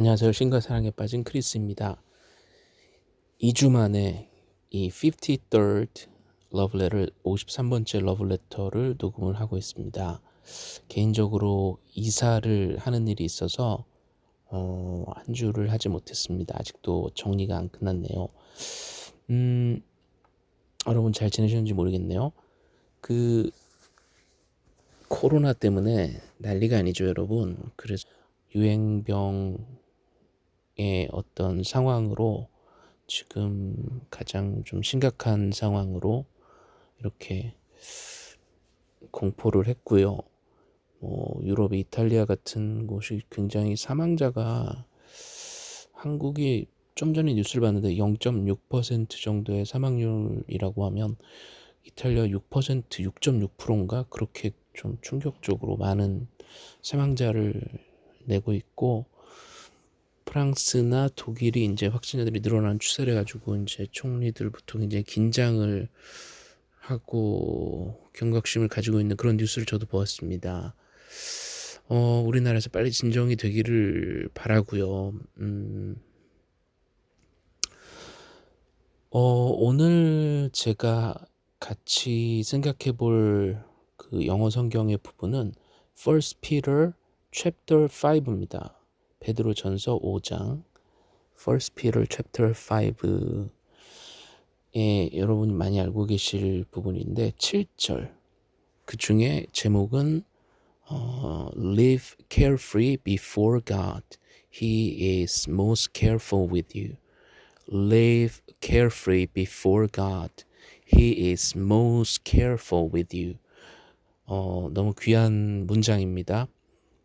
안녕하세요. 신과 사랑에 빠진 크리스입니다. 2주 만에 이 53rd 러브레를 53번째 러브레터를 녹음을 하고 있습니다. 개인적으로 이사를 하는 일이 있어서 어, 한 주를 하지 못했습니다. 아직도 정리가 안 끝났네요. 음, 여러분 잘 지내셨는지 모르겠네요. 그 코로나 때문에 난리가 아니죠, 여러분. 그래서 유행병 어떤 상황으로 지금 가장 좀 심각한 상황으로 이렇게 공포를 했고요. 뭐 유럽의 이탈리아 같은 곳이 굉장히 사망자가 한국이 좀 전에 뉴스를 봤는데 0.6% 정도의 사망률이라고 하면 이탈리아 6% 6.6%인가 그렇게 좀 충격적으로 많은 사망자를 내고 있고 프랑스나 독일이 이제 확진자들이 늘어나는 추세를 가지고 이제 총리들부터 굉장히 긴장을 하고 경각심을 가지고 있는 그런 뉴스를 저도 보았습니다. 어, 우리나라에서 빨리 진정이 되기를 바라고요. 음, 어, 오늘 제가 같이 생각해 볼 그 영어 성경의 부분은 First Peter chapter 5입니다. 베드로 전서 5장 First Peter chapter 5에 여러분이 많이 알고 계실 부분인데 7절 그 중에 제목은 어, Live carefree before God. He is most careful with you. Live carefree before God. He is most careful with you. 어, 너무 귀한 문장입니다.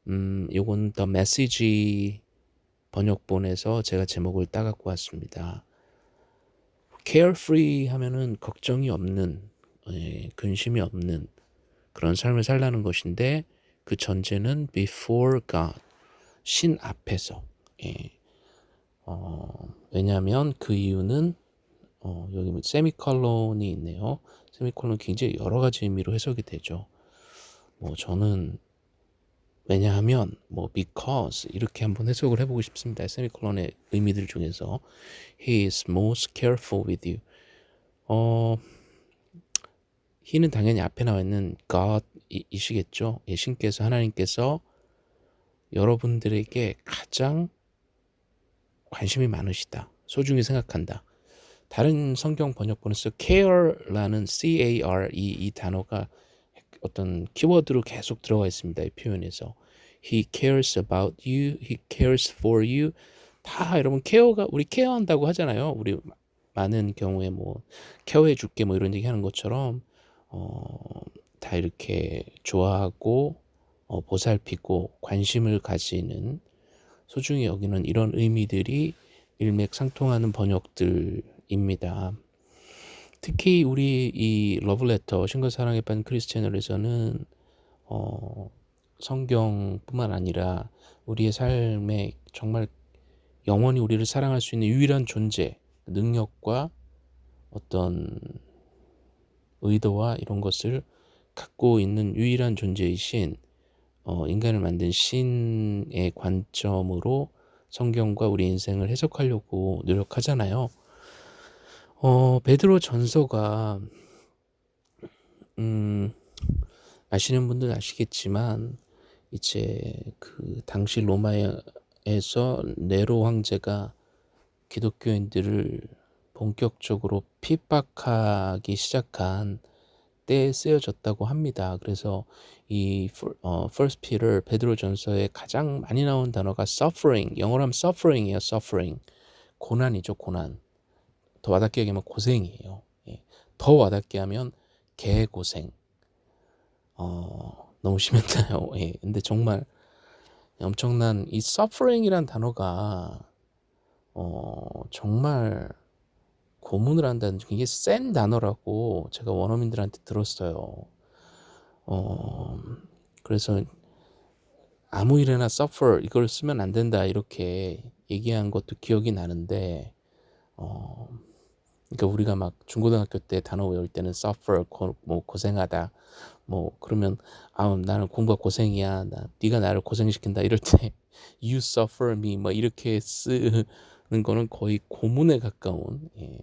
음, 요건 더 메시지 번역본에서 제가 제목을 따갖고 왔습니다. carefree 하면은 걱정이 없는, 예, 근심이 없는 그런 삶을 살라는 것인데 그 전제는 before God, 신 앞에서. 예. 어, 왜냐하면 그 이유는 어, 여기 세미컬론이 있네요. 세미컬론 굉장히 여러 가지 의미로 해석이 되죠. 뭐 저는 왜냐하면 뭐 because 이렇게 한번 해석을 해보고 싶습니다. 세미콜론의 의미들 중에서 he is most careful with you. 어, he는 당연히 앞에 나와 있는 God이시겠죠. 예, 신께서 하나님께서 여러분들에게 가장 관심이 많으시다. 소중히 생각한다. 다른 성경 번역본에서 care라는 C-A-R-E 이 단어가 어떤 키워드로 계속 들어가 있습니다. 이 표현에서 He cares about you, He cares for you. 다 여러분 케어가 우리 케어한다고 하잖아요. 우리 많은 경우에 뭐 케어해 줄게 뭐 이런 얘기 하는 것처럼 어, 다 이렇게 좋아하고 어, 보살피고 관심을 가지는 소중히 여기는 이런 의미들이 일맥상통하는 번역들입니다. 특히 우리 이 러브레터 신과 사랑에 빠진 크리스 채널에서는 어, 성경뿐만 아니라 우리의 삶에 정말 영원히 우리를 사랑할 수 있는 유일한 존재, 능력과 어떤 의도와 이런 것을 갖고 있는 유일한 존재이신 어, 인간을 만든 신의 관점으로 성경과 우리 인생을 해석하려고 노력하잖아요. 어, 베드로 전서가 음, 아시는 분들은 아시겠지만 이제 그 당시 로마에서 네로 황제가 기독교인들을 본격적으로 핍박하기 시작한 때에 쓰여졌다고 합니다. 그래서 이 어, First Peter 베드로 전서에 가장 많이 나온 단어가 suffering, 영어로 하면 suffering이에요. suffering. 고난이죠, 고난. 더 와닿게 얘기하면 고생이에요. 예. 더 와닿게 하면 개고생. 어, 너무 심했나요? 예. 근데 정말 엄청난 이 suffering이란 단어가 어, 정말 고문을 한다는 굉장히 센 단어라고 제가 원어민들한테 들었어요. 어, 그래서 아무 일에나 suffer 이걸 쓰면 안 된다 이렇게 얘기한 것도 기억이 나는데 어, 그러니까 우리가 막 중고등학교 때 단어 외울 때는 suffer 고, 뭐 고생하다 뭐 그러면 아 나는 공부가 고생이야 나 네가 나를 고생시킨다 이럴 때 you suffer me 뭐 이렇게 쓰는 거는 거의 고문에 가까운 예.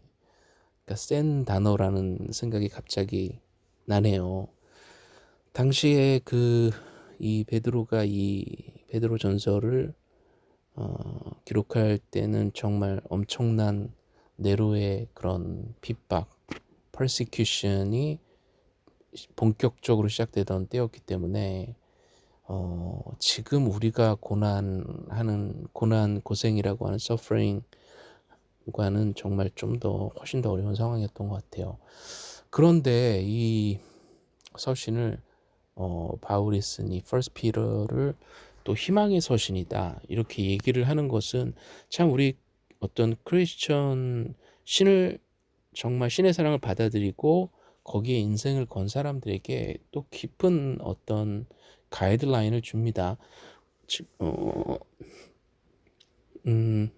그러니까 센 단어라는 생각이 갑자기 나네요. 당시에 그 이 베드로가 이 베드로 전설을 어, 기록할 때는 정말 엄청난 네로의 그런 핍박, persecution이 본격적으로 시작되던 때였기 때문에 어, 지금 우리가 고난하는 고난 고생이라고 하는 suffering과는 정말 좀 더 훨씬 더 어려운 상황이었던 것 같아요. 그런데 이 서신을 어, 바울이 쓴이 First Peter를 또 희망의 서신이다 이렇게 얘기를 하는 것은 참 우리 어떤 크리스천 신을 정말 신의 사랑을 받아들이고 거기에 인생을 건 사람들에게 또 깊은 어떤 가이드라인을 줍니다. 어, 음,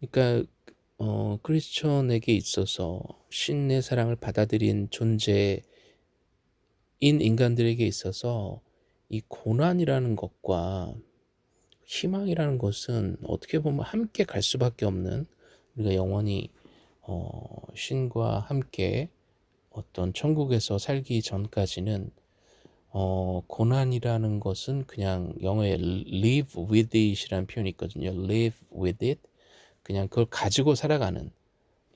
그러니까 어, 크리스천에게 있어서 신의 사랑을 받아들인 존재인 인간들에게 있어서 이 고난이라는 것과 희망이라는 것은 어떻게 보면 함께 갈 수밖에 없는 우리가 영원히 어, 신과 함께 어떤 천국에서 살기 전까지는 어, 고난이라는 것은 그냥 영어에 live with it이라는 표현이 있거든요. live with it. 그냥 그걸 가지고 살아가는,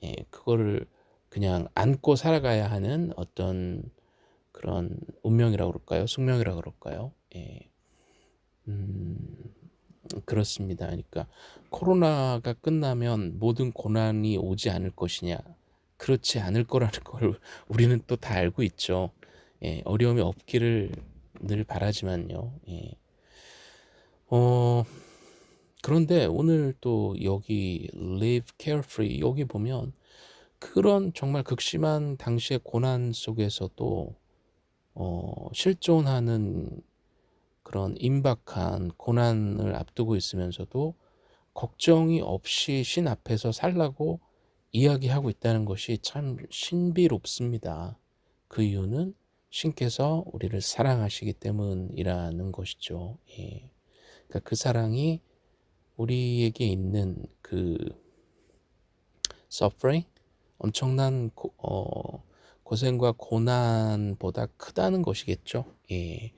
예, 그거를 그냥 안고 살아가야 하는 어떤 그런 운명이라고 그럴까요? 숙명이라고 그럴까요? 예. 음, 그렇습니다. 그러니까 코로나가 끝나면 모든 고난이 오지 않을 것이냐? 그렇지 않을 거라는 걸 우리는 또 다 알고 있죠. 예, 어려움이 없기를 늘 바라지만요. 예. 어, 그런데 오늘 또 여기 live carefree 여기 보면 그런 정말 극심한 당시의 고난 속에서도 어, 실존하는 그런 임박한 고난을 앞두고 있으면서도 걱정이 없이 신 앞에서 살라고 이야기하고 있다는 것이 참 신비롭습니다. 그 이유는 신께서 우리를 사랑하시기 때문이라는 것이죠. 예. 그러니까 그 사랑이 우리에게 있는 그 suffering, 엄청난 고, 어, 고생과 고난보다 크다는 것이겠죠. 예.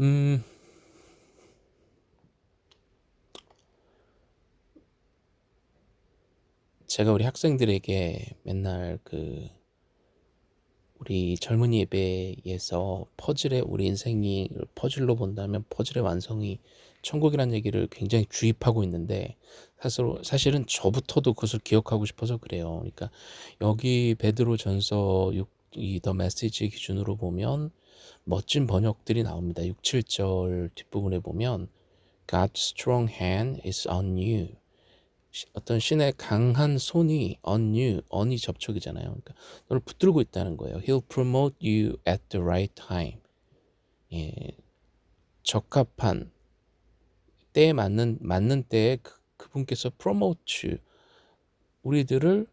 음, 제가 우리 학생들에게 맨날 그 우리 젊은이 예배에서 퍼즐의 우리 인생이 퍼즐로 본다면 퍼즐의 완성이 천국이라는 얘기를 굉장히 주입하고 있는데 사실, 사실은 저부터도 그것을 기억하고 싶어서 그래요. 그러니까 여기 베드로 전서 6, 이더 메시지 기준으로 보면 멋진 번역들이 나옵니다. 6, 7절 뒷부분에 보면 God's strong hand is on you. 어떤 신의 강한 손이 on you, on이 접촉이잖아요. 그러니까 너를 붙들고 있다는 거예요. He'll promote you at the right time. 예, 적합한 때에 맞는 맞는 때에 그, 그분께서 promote you, 우리들을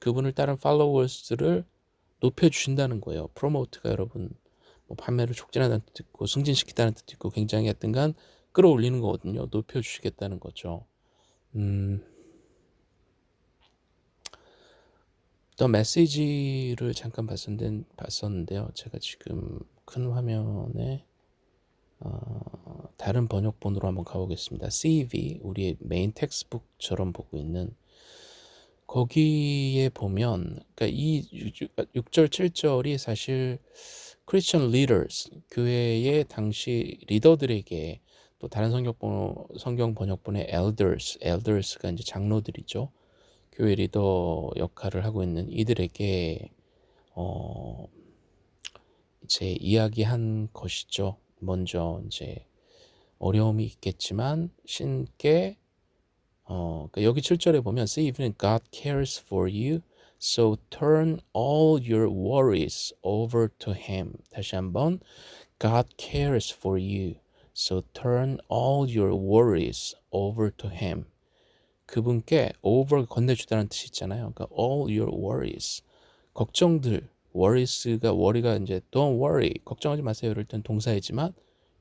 그분을 따른 followers를 높여 주신다는 거예요. promote가 여러분 뭐 판매를 촉진하다는 뜻도 있고 승진시키다는 뜻도 있고 굉장히 하여튼간 끌어올리는 거거든요. 높여 주시겠다는 거죠. 음, 더 메시지를 잠깐 봤었는데, 봤었는데요. 제가 지금 큰 화면에 어, 다른 번역본으로 한번 가보겠습니다. CEV 우리의 메인 textbook처럼 보고 있는 거기에 보면 그러니까 이 6 절 7절이 사실 Christian leaders 교회의 당시 리더들에게 또 다른 성경, 성경 번역본의 elders, elders가 이제 장로들이죠. 교회 리더 역할을 하고 있는 이들에게 어 이제 이야기한 것이죠. 먼저 이제 어려움이 있겠지만 신께 어 그러니까 여기 7절에 보면 see even God cares for you so turn all your worries over to him 다시 한번 God cares for you So turn all your worries over to him. 그분께 over 건네주다는 뜻이 있잖아요. 그러니까 all your worries. 걱정들, worries가 worry가 이제 don't worry, 걱정하지 마세요. 이럴 땐 동사이지만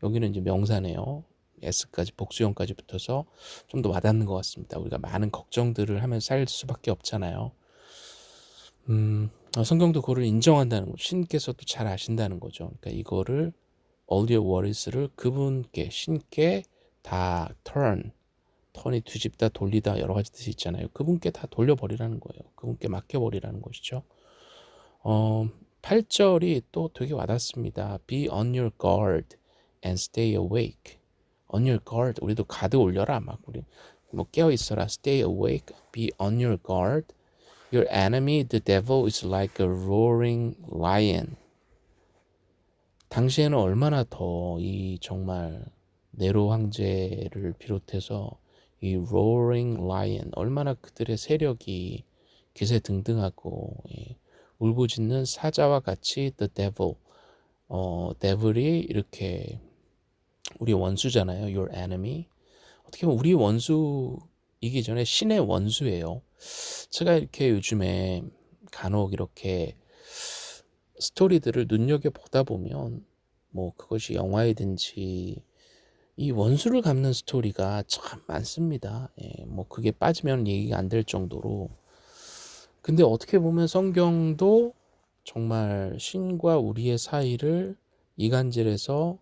여기는 이제 명사네요. s까지 복수형까지 붙어서 좀 더 와닿는 것 같습니다. 우리가 많은 걱정들을 하면서 살 수밖에 없잖아요. 음, 어, 성경도 그거를 인정한다는 거죠. 신께서도 잘 아신다는 거죠. 그러니까 이거를 all your worries를 그분께 신께 다 turn 턴이 뒤집다 돌리다 여러 가지 뜻이 있잖아요. 그분께 다 돌려버리라는 거예요. 그분께 맡겨버리라는 것이죠. 어, 8절이 또 되게 와닿습니다. Be on your guard and stay awake. On your guard. 우리도 가드 올려라. 막 우리 뭐 깨어 있어라. Stay awake. Be on your guard. Your enemy, the devil, is like a roaring lion. 당시에는 얼마나 더 이 정말 네로 황제를 비롯해서 이 roaring lion 얼마나 그들의 세력이 기세 등등하고 예, 울부짖는 사자와 같이 the devil 어 devil이 이렇게 우리 원수잖아요. your enemy 어떻게 보면 우리 원수이기 전에 신의 원수예요. 제가 이렇게 요즘에 간혹 이렇게 스토리들을 눈여겨 보다 보면 뭐 그것이 영화이든지 이 원수를 갚는 스토리가 참 많습니다. 예, 뭐 그게 빠지면 얘기가 안 될 정도로. 근데 어떻게 보면 성경도 정말 신과 우리의 사이를 이간질해서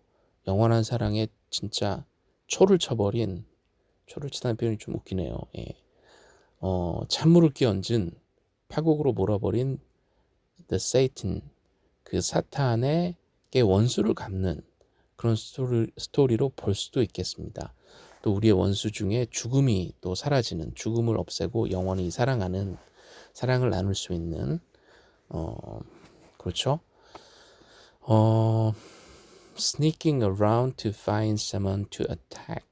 영원한 사랑에 진짜 초를 쳐버린 초를 치다는 표현이 좀 웃기네요. 예. 어, 찬물을 끼얹은 파국으로 몰아버린 the Satan 그 사탄의 원수를 갚는 그런 스토리, 스토리로 볼 수도 있겠습니다. 또 우리의 원수 중에 죽음이 또 사라지는 죽음을 없애고 영원히 사랑하는 사랑을 나눌 수 있는 어 그렇죠. 어 sneaking around to find someone to attack.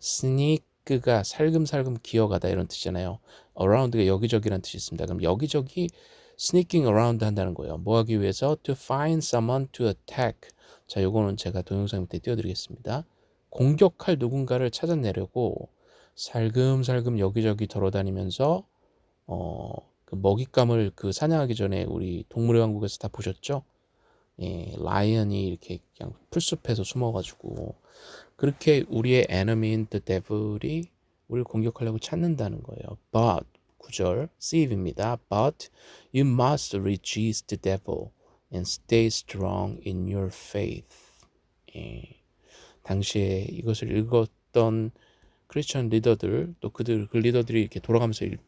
sneak 가 살금살금 기어가다 이런 뜻이잖아요. around가 여기저기란 뜻이 있습니다. 그럼 여기저기 sneaking around 한다는 거예요. 뭐 하기 위해서 to find someone to attack. 자, 요거는 제가 동영상 밑에 띄워드리겠습니다. 공격할 누군가를 찾아내려고 살금살금 여기저기 돌아다니면서 어, 그 먹잇감을 그 사냥하기 전에 우리 동물의 왕국에서 다 보셨죠? 예, 라이언이 이렇게 그냥 풀숲에서 숨어가지고 그렇게 우리의 에너미인 the devil이 우리를 공격하려고 찾는다는 거예요. But 9절 C입니다. But you must resist the devil and stay strong in your faith. 예. 당시에 이것을 읽었던 크리스천 리더들 또 그들 그 리더들이 이렇게 돌아가면서 읽,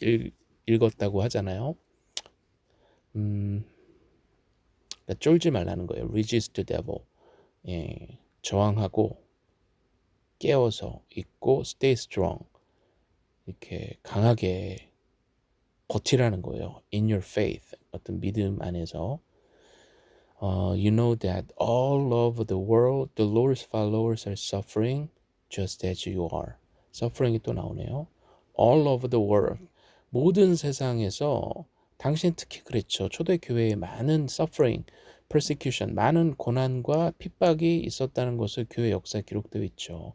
읽, 읽었다고 하잖아요. 음, 그러니까 쫄지 말라는 거예요. Resist the devil. 예, 저항하고 깨어서 있고 stay strong. 이렇게 강하게 버티라는 거예요. In your faith. 어떤 믿음 안에서 uh, you know that all over the world the Lord's followers are suffering just as you are. suffering이 또 나오네요. all over the world 모든 세상에서 당신 특히 그랬죠. 초대교회에 많은 suffering, persecution, 많은 고난과 핍박이 있었다는 것을 교회 역사에 기록되어 있죠.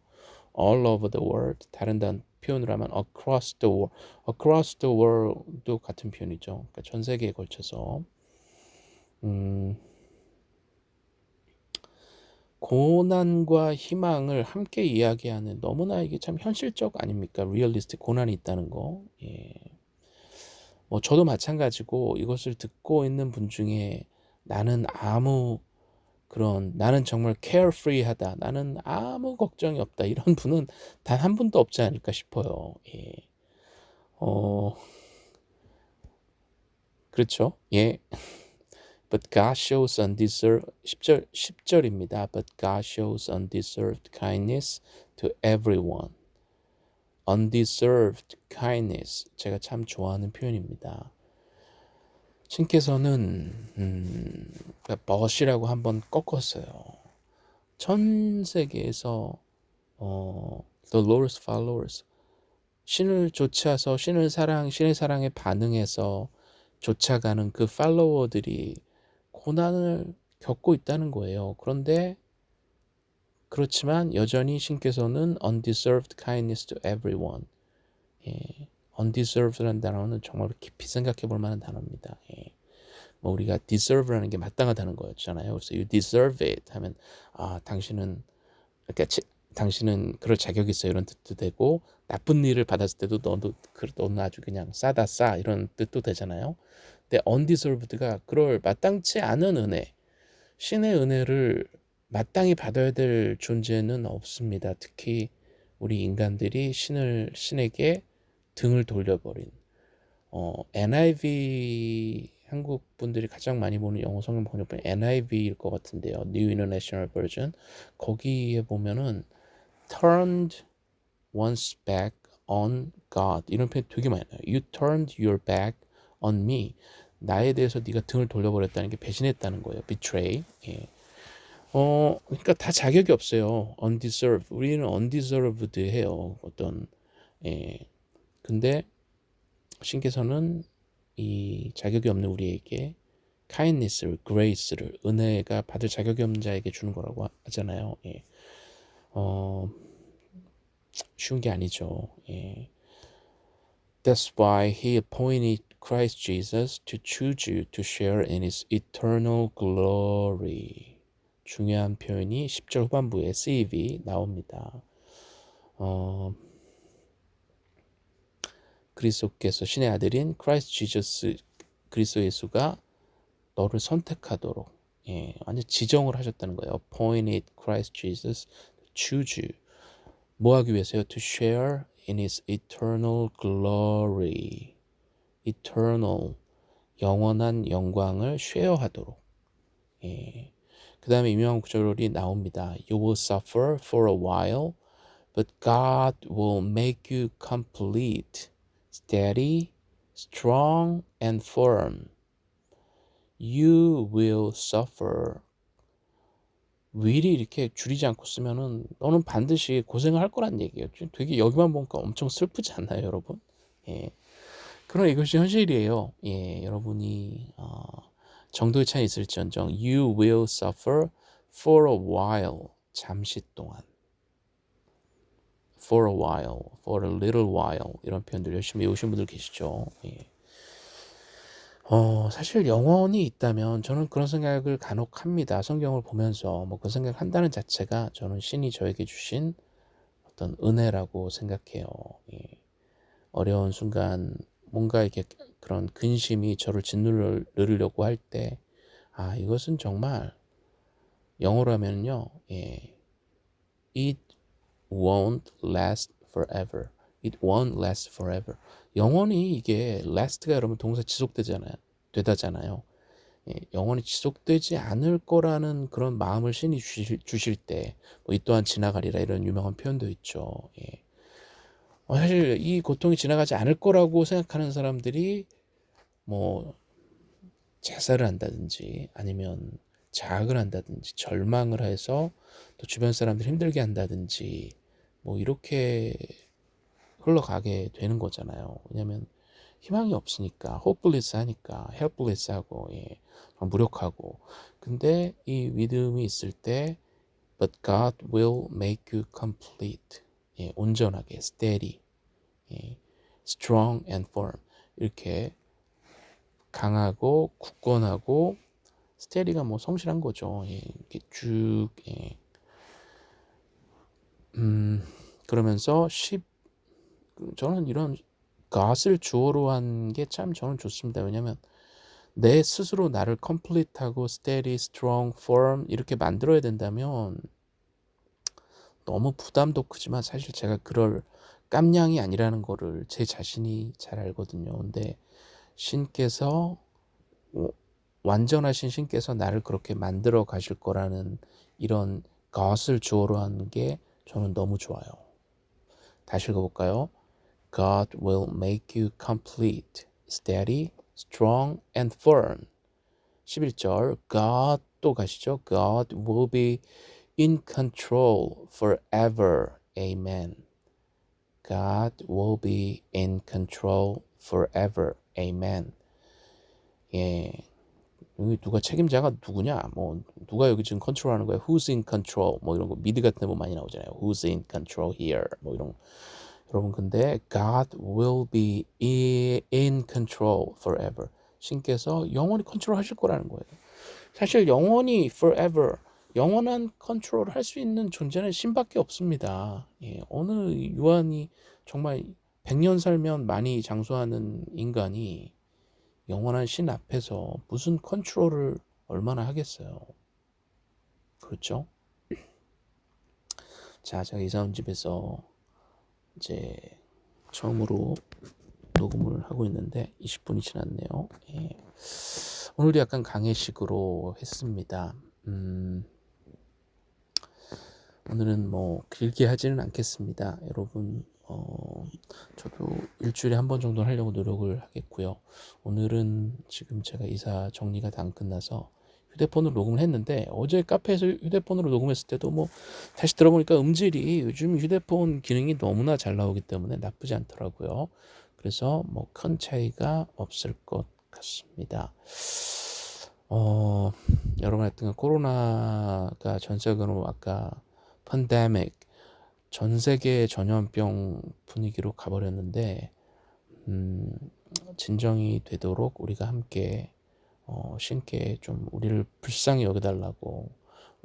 all over the world 다른 단 표현을 하면 across the world, across the world도 같은 표현이죠. 그러니까 전 세계에 걸쳐서 음, 고난과 희망을 함께 이야기하는 너무나 이게 참 현실적 아닙니까? 리얼리스틱 고난이 있다는 거. 예. 뭐 저도 마찬가지고 이것을 듣고 있는 분 중에 나는 아무 그런 나는 정말 carefree하다. 나는 아무 걱정이 없다. 이런 분은 단 한 분도 없지 않을까 싶어요. 예. 어 그렇죠. 예. But God shows undeserved 10절 10절입니다. But God shows undeserved kindness to everyone. undeserved kindness 제가 참 좋아하는 표현입니다. 신께서는 음, 벗이라고 한번 꺾었어요. 전 세계에서 어, the Lord's followers 신을 쫓아서 신을 사랑 신의 사랑에 반응해서 쫓아가는 그 팔로워들이 고난을 겪고 있다는 거예요. 그런데 그렇지만 여전히 신께서는 undeserved kindness to everyone. 예. Undeserved라는 단어는 정말 깊이 생각해 볼 만한 단어입니다. 예. 뭐 우리가 deserve라는 게 마땅하다는 거였잖아요. 그래서 you deserve it 하면 아 당신은 그러니까 당신은 그럴 자격이 있어 이런 뜻도 되고 나쁜 일을 받았을 때도 너도 그 너는 아주 그냥 싸다 싸 이런 뜻도 되잖아요. 근데 undeserved가 그럴 마땅치 않은 은혜, 신의 은혜를 마땅히 받아야 될 존재는 없습니다. 특히 우리 인간들이 신을 신에게 등을 돌려버린 어, NIV 한국 분들이 가장 많이 보는 영어 성경 번역본 NIV일 것 같은데요. New International Version 거기에 보면은 turned one's back on God 이런 표현 되게 많이 나요. You turned your back on me. 나에 대해서 네가 등을 돌려버렸다는 게 배신했다는 거예요. betray. 예. 어, 그러니까 다 자격이 없어요. undeserved. 우리는 undeserved 해요. 어떤 예. 근데 신께서는 이 자격이 없는 우리에게 kindness를, grace를, 은혜가 받을 자격이 없는 자에게 주는 거라고 하잖아요. 예. 어, 쉬운 게 아니죠. 예. That's why he appointed Christ Jesus to choose you to share in his eternal glory. 중요한 표현이 10절 후반부에 save 나옵니다. 어, 그리스도께서 신의 아들인 Christ Jesus 그리스도 예수가 너를 선택하도록 예, 완전 지정을 하셨다는 거예요. appointed Christ Jesus choose you. 뭐 하기 위해서요? to share in his eternal glory. eternal 영원한 영광을 share하도록. 예. 그 다음에 유명한 구절이 나옵니다. You will suffer for a while, but God will make you complete. Steady, strong, and firm. You will suffer. will이 이렇게 줄이지 않고 쓰면은 너는 반드시 고생을 할 거란 얘기예요. 되게 여기만 보니까 엄청 슬프지 않나요, 여러분? 예. 그러나 이것이 현실이에요. 예, 여러분이 어, 정도의 차이 있을지언정 you will suffer for a while. 잠시 동안. For a while, for a little while 이런 표현들 열심히 외우신 분들 계시죠. 예. 어, 사실 영원이 있다면 저는 그런 생각을 간혹 합니다. 성경을 보면서 뭐 그 생각을 한다는 자체가 저는 신이 저에게 주신 어떤 은혜라고 생각해요. 예. 어려운 순간 뭔가 이렇게 그런 근심이 저를 짓누르려고 할 때, 아, 이것은 정말 영어로 하면요, 예. It won't last forever. It won't last forever. 영원히 이게 last가 여러분 동사 지속되잖아요. 되다잖아요. 예, 영원히 지속되지 않을 거라는 그런 마음을 신이 주실, 주실 때, 뭐 이 또한 지나가리라 이런 유명한 표현도 있죠. 예. 어, 사실 이 고통이 지나가지 않을 거라고 생각하는 사람들이 뭐 자살을 한다든지 아니면 자학을 한다든지 절망을 해서 또 주변 사람들 힘들게 한다든지 뭐 이렇게 흘러가게 되는 거잖아요. 왜냐면 희망이 없으니까 hopeless 하니까 helpless 하고 예, 무력하고. 근데 이 믿음이 있을 때 but God will make you complete. 예, 온전하게 steady. 예, strong and firm. 이렇게 강하고 굳건하고 스테리가 뭐 성실한 거죠. 예, 이렇게 쭉 예. 음, 그러면서 10 저는 이런 gat을 주어로 한 게 참 저는 좋습니다. 왜냐면 내 스스로 나를 complete하고 steady, strong, firm 이렇게 만들어야 된다면 너무 부담도 크지만 사실 제가 그럴 깜냥이 아니라는 거를 제 자신이 잘 알거든요. 근데 신께서 완전하신 신께서 나를 그렇게 만들어 가실 거라는 이런 것을 주어로 하는 게 저는 너무 좋아요. 다시 읽어볼까요? God will make you complete, steady, strong and firm. 11절 God 또 가시죠. God will be in control forever. Amen. God will be in control forever. Amen. 예. 여기 누가 책임자가 누구냐? 뭐 누가 여기 지금 컨트롤하는 거야? Who's in control? 뭐 이런 거 미드 같은 데 보면 많이 나오잖아요. Who's in control here? 뭐 이런 여러분 근데 God will be in control forever. 신께서 영원히 컨트롤 하실 거라는 거예요. 사실 영원히 forever 영원한 컨트롤을 할수 있는 존재는 신밖에 없습니다. 예, 어느 유한이 정말 100년 살면 많이 장수하는 인간이 영원한 신 앞에서 무슨 컨트롤을 얼마나 하겠어요. 그렇죠? 자, 제가 이사 온 집에서 이제 처음으로 녹음을 하고 있는데 20분이 지났네요. 예. 오늘도 약간 강의식으로 했습니다. 음, 오늘은 뭐 길게 하지는 않겠습니다. 여러분, 어, 저도 일주일에 한 번 정도 하려고 노력을 하겠고요. 오늘은 지금 제가 이사 정리가 다 안 끝나서 휴대폰으로 녹음을 했는데 어제 카페에서 휴대폰으로 녹음했을 때도 뭐 다시 들어보니까 음질이 요즘 휴대폰 기능이 너무나 잘 나오기 때문에 나쁘지 않더라고요. 그래서 뭐 큰 차이가 없을 것 같습니다. 어, 여러분 하여튼 코로나가 전 세계로 아까 펀데믹 전 세계 전염병 분위기로 가버렸는데 음, 진정이 되도록 우리가 함께 어, 신께 좀 우리를 불쌍히 여겨달라고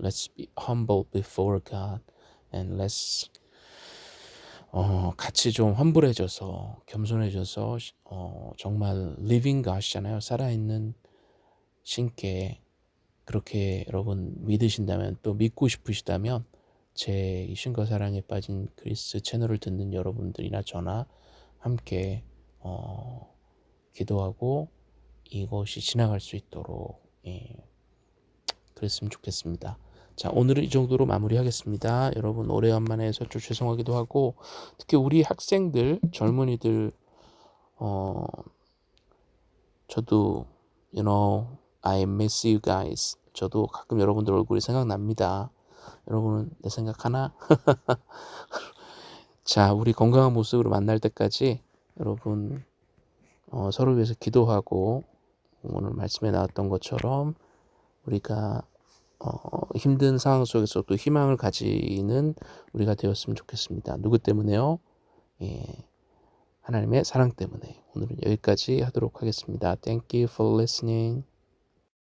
Let's be humble before God and let's 어, 같이 좀 환불해져서 겸손해져서 어, 정말 living God이잖아요. 살아있는 신께 그렇게 여러분 믿으신다면 또 믿고 싶으시다면 제 신과 사랑에 빠진 그리스 채널을 듣는 여러분들이나 저나 함께 어, 기도하고 이것이 지나갈 수 있도록 예, 그랬으면 좋겠습니다. 자 오늘은 이 정도로 마무리하겠습니다. 여러분 오래간만에 해서 좀 죄송하기도 하고 특히 우리 학생들 젊은이들 어 저도 you know I miss you guys 저도 가끔 여러분들 얼굴이 생각납니다. 여러분은 내 생각하나? 자 우리 건강한 모습으로 만날 때까지 여러분 어, 서로 위해서 기도하고 오늘 말씀에 나왔던 것처럼 우리가 어, 힘든 상황 속에서 또 희망을 가지는 우리가 되었으면 좋겠습니다. 누구 때문에요? 예, 하나님의 사랑 때문에. 오늘은 여기까지 하도록 하겠습니다. Thank you for listening.